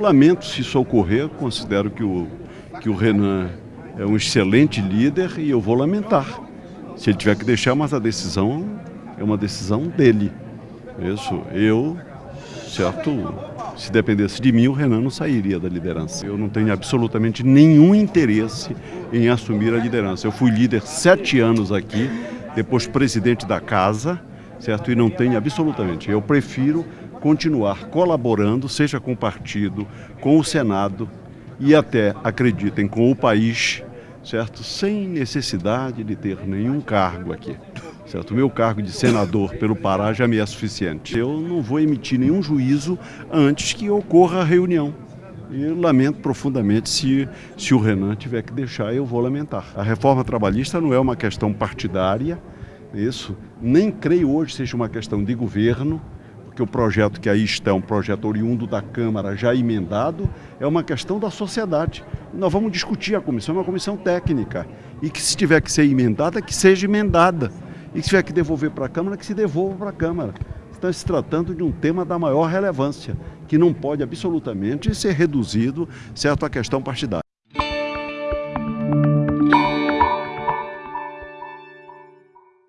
lamento se isso ocorrer, considero que o, que o Renan é um excelente líder e eu vou lamentar. Se ele tiver que deixar, mas a decisão é uma decisão dele. Isso, eu, certo, se dependesse de mim, o Renan não sairia da liderança. Eu não tenho absolutamente nenhum interesse em assumir a liderança. Eu fui líder sete anos aqui, depois presidente da casa, certo? E não tenho absolutamente. Eu prefiro continuar colaborando, seja com o partido, com o Senado e até, acreditem, com o país, certo? Sem necessidade de ter nenhum cargo aqui. Certo? O meu cargo de senador pelo Pará já me é suficiente. Eu não vou emitir nenhum juízo antes que ocorra a reunião. E lamento profundamente se, se o Renan tiver que deixar, eu vou lamentar. A reforma trabalhista não é uma questão partidária, isso. Nem creio hoje seja uma questão de governo, porque o projeto que aí está um projeto oriundo da Câmara já emendado, é uma questão da sociedade. Nós vamos discutir a comissão, é uma comissão técnica. E que se tiver que ser emendada, que seja emendada. E se tiver que devolver para a Câmara, que se devolva para a Câmara. Está se tratando de um tema da maior relevância, que não pode absolutamente ser reduzido certo, à questão partidária.